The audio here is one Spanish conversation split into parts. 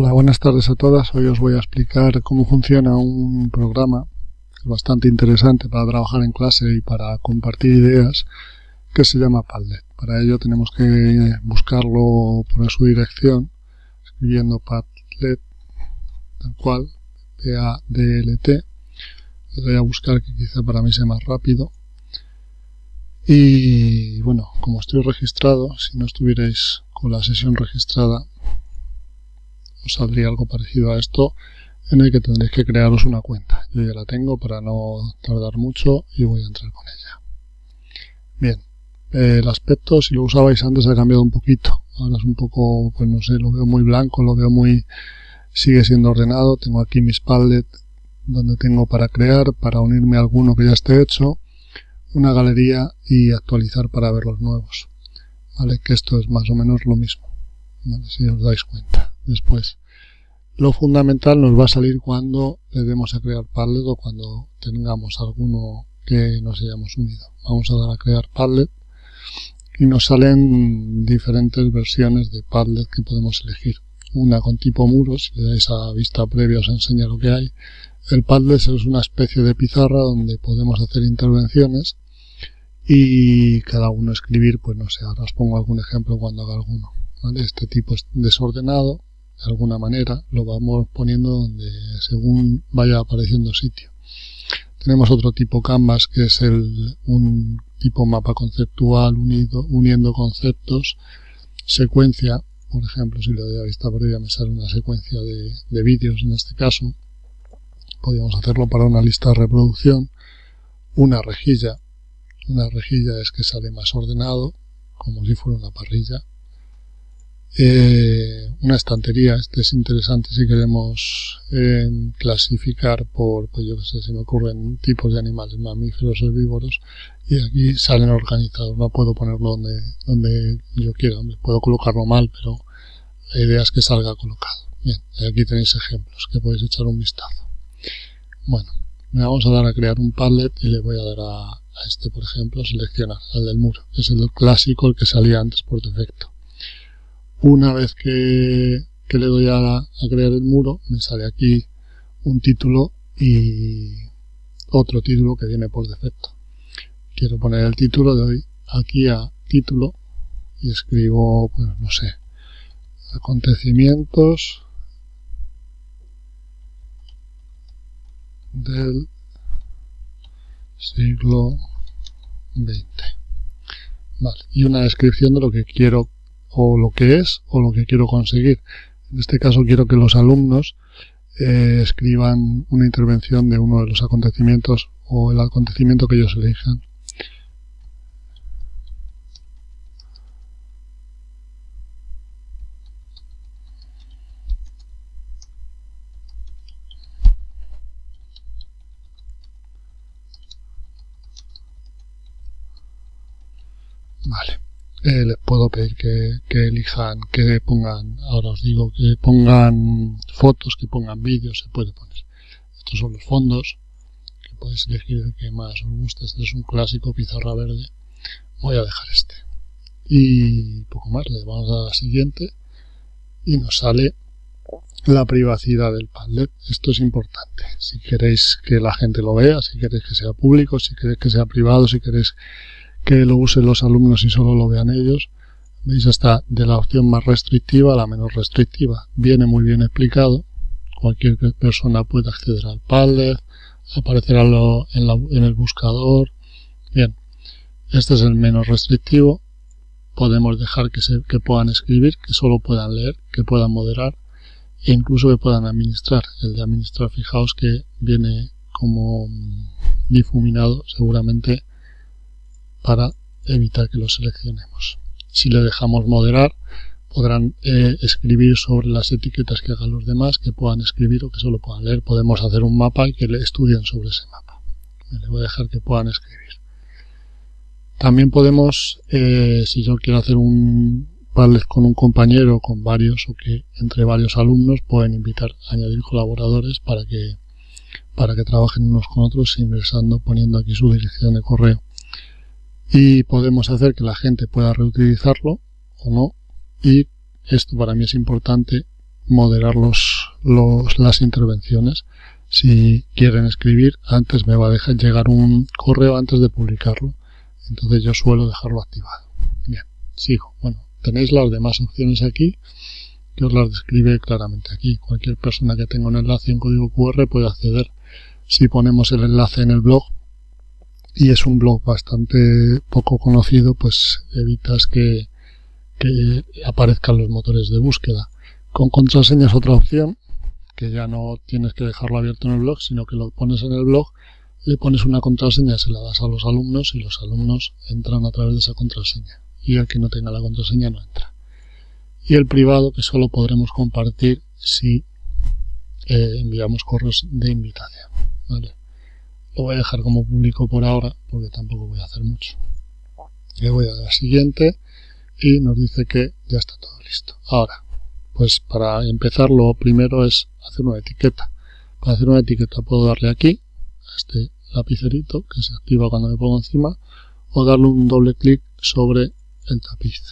Buenas tardes a todas. Hoy os voy a explicar cómo funciona un programa bastante interesante para trabajar en clase y para compartir ideas que se llama Padlet. Para ello tenemos que buscarlo por su dirección escribiendo Padlet tal cual P-A-D-L-T doy a buscar que quizá para mí sea más rápido y bueno, como estoy registrado, si no estuvierais con la sesión registrada saldría algo parecido a esto en el que tendréis que crearos una cuenta. Yo ya la tengo para no tardar mucho y voy a entrar con ella. Bien, el aspecto si lo usabais antes ha cambiado un poquito. Ahora es un poco, pues no sé, lo veo muy blanco, lo veo muy... sigue siendo ordenado. Tengo aquí mis Padlet donde tengo para crear, para unirme a alguno que ya esté hecho, una galería y actualizar para ver los nuevos. Vale, que esto es más o menos lo mismo. si os dais cuenta después. Lo fundamental nos va a salir cuando le demos a crear Padlet o cuando tengamos alguno que nos hayamos unido. Vamos a dar a crear Padlet y nos salen diferentes versiones de Padlet que podemos elegir. Una con tipo muro, si le dais a vista previa os enseña lo que hay. El Padlet es una especie de pizarra donde podemos hacer intervenciones y cada uno escribir, pues no sé, ahora os pongo algún ejemplo cuando haga alguno. Este tipo es desordenado, de alguna manera lo vamos poniendo donde según vaya apareciendo sitio. Tenemos otro tipo canvas que es el, un tipo mapa conceptual unido, uniendo conceptos, secuencia, por ejemplo, si le doy a vista previa me sale una secuencia de, de vídeos en este caso. Podríamos hacerlo para una lista de reproducción, una rejilla. Una rejilla es que sale más ordenado, como si fuera una parrilla eh, una estantería, este es interesante si queremos eh, clasificar por, pues yo que sé, si me ocurren tipos de animales, mamíferos, herbívoros, y aquí salen organizados, no puedo ponerlo donde, donde yo quiera, puedo colocarlo mal, pero la idea es que salga colocado. Bien, aquí tenéis ejemplos que podéis echar un vistazo. Bueno, me vamos a dar a crear un Padlet y le voy a dar a, a este, por ejemplo, seleccionar, al del muro, que es el clásico, el que salía antes por defecto. Una vez que, le doy a, crear el muro, me sale aquí un título y otro título que viene por defecto. Quiero poner el título, doy aquí a título y escribo, pues no sé, acontecimientos del siglo XX. Vale, y una descripción de lo que quiero o lo que es o lo que quiero conseguir. En este caso quiero que los alumnos eh, escriban una intervención de uno de los acontecimientos o el acontecimiento que ellos elijan. Vale. Eh, les puedo pedir que, elijan, que pongan, ahora os digo, que pongan fotos, que pongan vídeos, se puede poner. Estos son los fondos, que podéis elegir el que más os guste. Este es un clásico pizarra verde. Voy a dejar este. Y poco más, le vamos a la siguiente y nos sale la privacidad del Padlet. Esto es importante. Si queréis que la gente lo vea, si queréis que sea público, si queréis que sea privado, si queréis que lo usen los alumnos y solo lo vean ellos. Veis hasta de la opción más restrictiva a la menos restrictiva. Viene muy bien explicado. Cualquier persona puede acceder al Padlet, aparecerá en, el buscador. Bien, este es el menos restrictivo. Podemos dejar que, se, que puedan escribir, que solo puedan leer, que puedan moderar e incluso que puedan administrar. El de administrar, fijaos que viene como difuminado seguramente para evitar que lo seleccionemos. Si le dejamos moderar, podrán eh, escribir sobre las etiquetas que hagan los demás, que puedan escribir o que solo puedan leer. Podemos hacer un mapa y que le estudien sobre ese mapa. Le voy a dejar que puedan escribir. También podemos, eh, si yo quiero hacer un Padlet con un compañero, con varios o que entre varios alumnos pueden invitar, a añadir colaboradores para que para que trabajen unos con otros ingresando, poniendo aquí su dirección de correo y podemos hacer que la gente pueda reutilizarlo o no y esto para mí es importante moderar los, los, las intervenciones. Si quieren escribir, antes me va a dejar llegar un correo antes de publicarlo. Entonces yo suelo dejarlo activado. Bien, sigo. Bueno, tenéis las demás opciones aquí que os las describe claramente aquí. Cualquier persona que tenga un enlace en código QR puede acceder. Si ponemos el enlace en el blog y es un blog bastante poco conocido, pues evitas que, aparezcan los motores de búsqueda. Con contraseña es otra opción, que ya no tienes que dejarlo abierto en el blog, sino que lo pones en el blog, le pones una contraseña, se la das a los alumnos y los alumnos entran a través de esa contraseña. Y el que no tenga la contraseña no entra y el privado que solo podremos compartir si eh, enviamos correos de invitación. Lo voy a dejar como público por ahora porque tampoco voy a hacer mucho. Le voy a dar a siguiente y nos dice que ya está todo listo. Ahora, pues para empezar lo primero es hacer una etiqueta. Para hacer una etiqueta puedo darle aquí a este lapicerito que se activa cuando me pongo encima o darle un doble clic sobre el tapiz.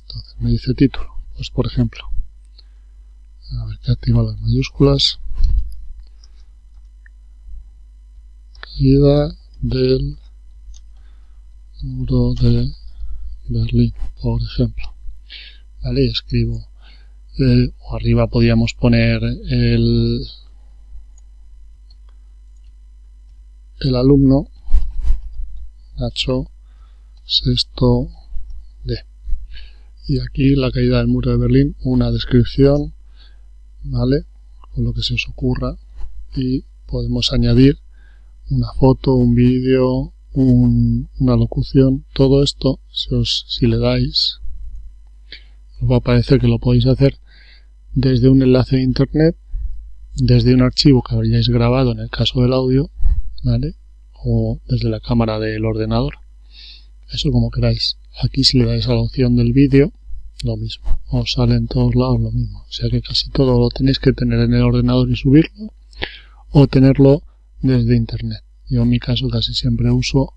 Entonces me dice título pues por ejemplo, a ver que activa las mayúsculas. Caída del muro de Berlín, por ejemplo. Vale, escribo. Eh, o arriba podíamos poner el, el alumno Nacho sexto y aquí la caída del muro de Berlín, una descripción, ¿vale? Con lo que se os ocurra y podemos añadir una foto, un vídeo, una locución, todo esto, si, os, si le dais, os va a aparecer que lo podéis hacer desde un enlace de internet, desde un archivo que habríais grabado en el caso del audio, ¿vale? O desde la cámara del ordenador. Eso como queráis. Aquí si le dais a la opción del vídeo, lo mismo. Os sale en todos lados lo mismo. O sea que casi todo lo tenéis que tener en el ordenador y subirlo o tenerlo desde internet. Yo en mi caso casi siempre uso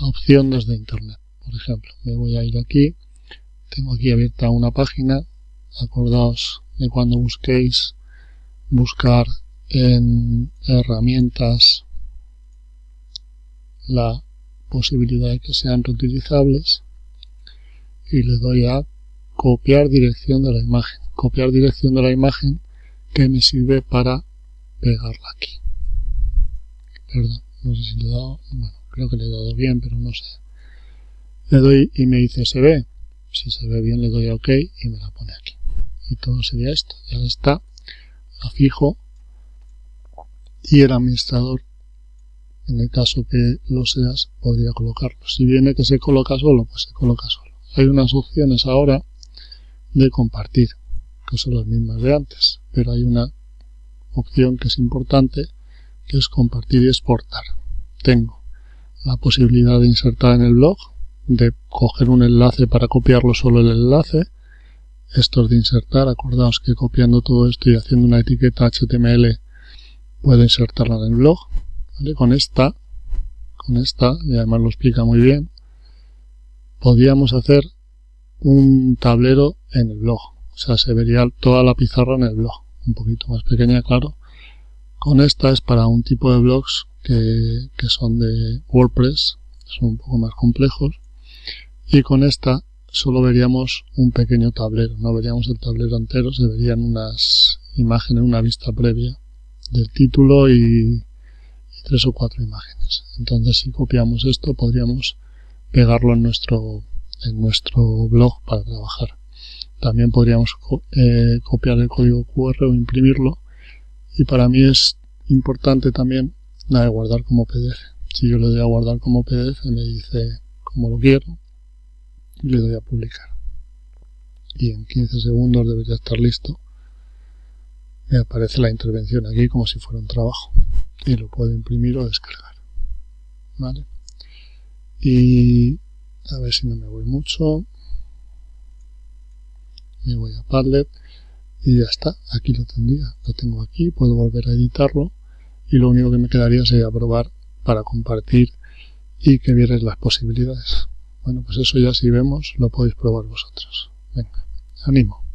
la opción desde internet. Por ejemplo, me voy a ir aquí. Tengo aquí abierta una página. Acordaos de cuando busquéis buscar en herramientas la posibilidad de que sean reutilizables y le doy a copiar dirección de la imagen copiar dirección de la imagen que me sirve para pegarla aquí perdón no sé si le he dado bueno creo que le he dado bien pero no sé. Le doy y me dice se ve si se ve bien le doy a ok y me la pone aquí. Y todo sería esto. Ya está la fijo. Y el administrador en el caso que lo seas, podría colocarlo. Si viene que se coloca solo, pues se coloca solo. Hay unas opciones ahora de compartir, que son las mismas de antes, pero hay una opción que es importante, que es compartir y exportar. Tengo la posibilidad de insertar en el blog, de coger un enlace para copiarlo solo el enlace, esto es de insertar, acordaos que copiando todo esto y haciendo una etiqueta HTML puedo insertarla en el blog, con esta, con esta, y además lo explica muy bien, podríamos hacer un tablero en el blog. O sea, se vería toda la pizarra en el blog. Un poquito más pequeña, claro. Con esta es para un tipo de blogs que, que son de WordPress, son un poco más complejos. Y con esta solo veríamos un pequeño tablero, no veríamos el tablero entero, se verían unas imágenes, una vista previa del título y tres o cuatro imágenes. Entonces si copiamos esto podríamos pegarlo en nuestro, en nuestro blog para trabajar. También podríamos eh, copiar el código QR o imprimirlo y para mí es importante también la de guardar como PDF. Si yo le doy a guardar como PDF me dice como lo quiero y le doy a publicar. Y en 15 segundos debería estar listo. Me aparece la intervención aquí como si fuera un trabajo y lo puedo imprimir o descargar vale y a ver si no me voy mucho me voy a Padlet y ya está, aquí lo tendría lo tengo aquí, puedo volver a editarlo y lo único que me quedaría sería probar para compartir y que vierais las posibilidades. Bueno pues eso ya si vemos lo podéis probar vosotros. Venga, animo